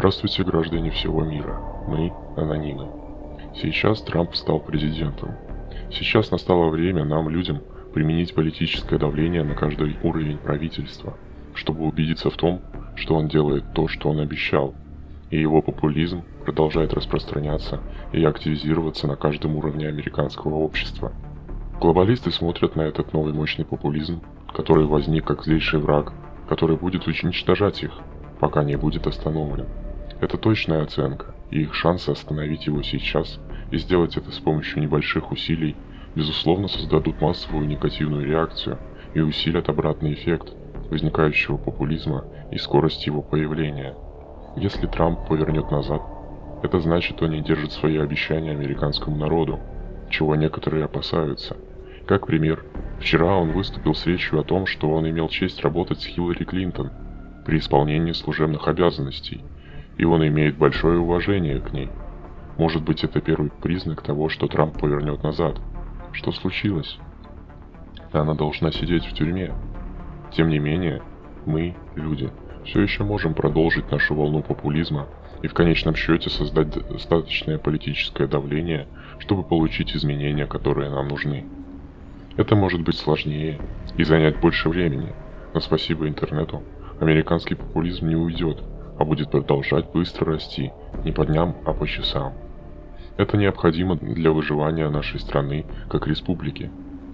Здравствуйте, граждане всего мира. Мы – анонимы. Сейчас Трамп стал президентом. Сейчас настало время нам, людям, применить политическое давление на каждый уровень правительства, чтобы убедиться в том, что он делает то, что он обещал, и его популизм продолжает распространяться и активизироваться на каждом уровне американского общества. Глобалисты смотрят на этот новый мощный популизм, который возник как злейший враг, который будет уничтожать их, пока не будет остановлен. Это точная оценка, и их шансы остановить его сейчас и сделать это с помощью небольших усилий, безусловно создадут массовую негативную реакцию и усилят обратный эффект возникающего популизма и скорость его появления. Если Трамп повернет назад, это значит, он не держит свои обещания американскому народу, чего некоторые опасаются. Как пример, вчера он выступил с речью о том, что он имел честь работать с Хиллари Клинтон – при исполнении служебных обязанностей, и он имеет большое уважение к ней. Может быть это первый признак того, что Трамп повернет назад. Что случилось? Она должна сидеть в тюрьме. Тем не менее, мы, люди, все еще можем продолжить нашу волну популизма и в конечном счете создать достаточное политическое давление, чтобы получить изменения, которые нам нужны. Это может быть сложнее и занять больше времени, но спасибо интернету Американский популизм не уйдет, а будет продолжать быстро расти, не по дням, а по часам. Это необходимо для выживания нашей страны как республики.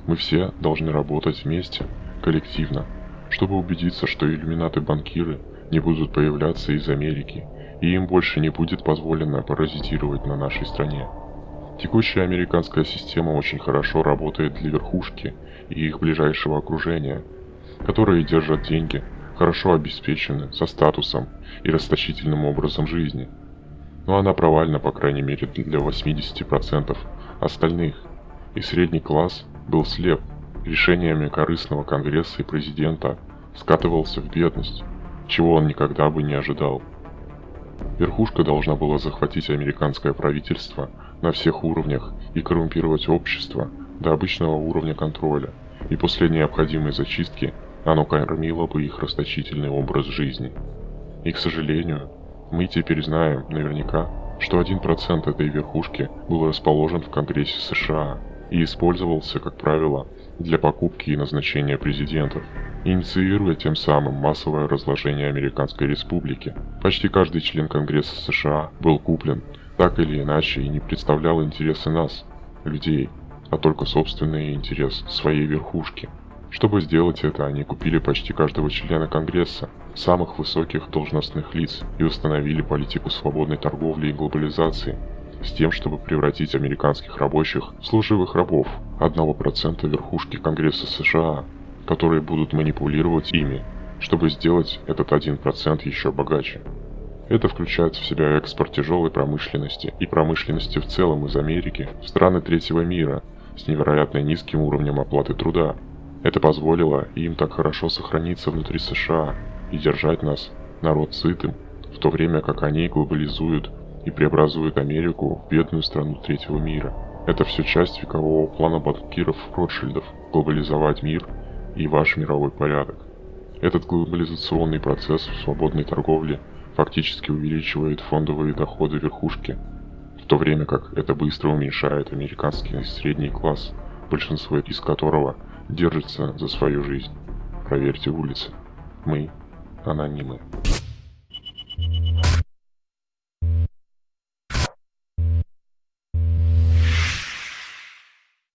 Мы все должны работать вместе, коллективно, чтобы убедиться, что иллюминаты-банкиры не будут появляться из Америки, и им больше не будет позволено паразитировать на нашей стране. Текущая американская система очень хорошо работает для верхушки и их ближайшего окружения, которые держат деньги – хорошо обеспечены, со статусом и расточительным образом жизни. Но она провальна, по крайней мере, для 80% остальных. И средний класс был слеп решениями корыстного конгресса и президента, скатывался в бедность, чего он никогда бы не ожидал. Верхушка должна была захватить американское правительство на всех уровнях и коррумпировать общество до обычного уровня контроля, и после необходимой зачистки оно кормило бы их расточительный образ жизни. И, к сожалению, мы теперь знаем наверняка, что 1% этой верхушки был расположен в Конгрессе США и использовался, как правило, для покупки и назначения президентов, инициируя тем самым массовое разложение Американской Республики. Почти каждый член Конгресса США был куплен, так или иначе, и не представлял интересы нас, людей, а только собственный интерес своей верхушки – чтобы сделать это, они купили почти каждого члена Конгресса, самых высоких должностных лиц и установили политику свободной торговли и глобализации с тем, чтобы превратить американских рабочих в служивых рабов 1% верхушки Конгресса США, которые будут манипулировать ими, чтобы сделать этот 1% еще богаче. Это включает в себя экспорт тяжелой промышленности и промышленности в целом из Америки в страны третьего мира с невероятно низким уровнем оплаты труда, это позволило им так хорошо сохраниться внутри США и держать нас, народ сытым, в то время как они глобализуют и преобразуют Америку в бедную страну третьего мира. Это все часть векового плана банкиров Ротшильдов – глобализовать мир и ваш мировой порядок. Этот глобализационный процесс в свободной торговле фактически увеличивает фондовые доходы верхушки, в то время как это быстро уменьшает американский средний класс, большинство из которого держится за свою жизнь. Проверьте улицы. Мы анонимы.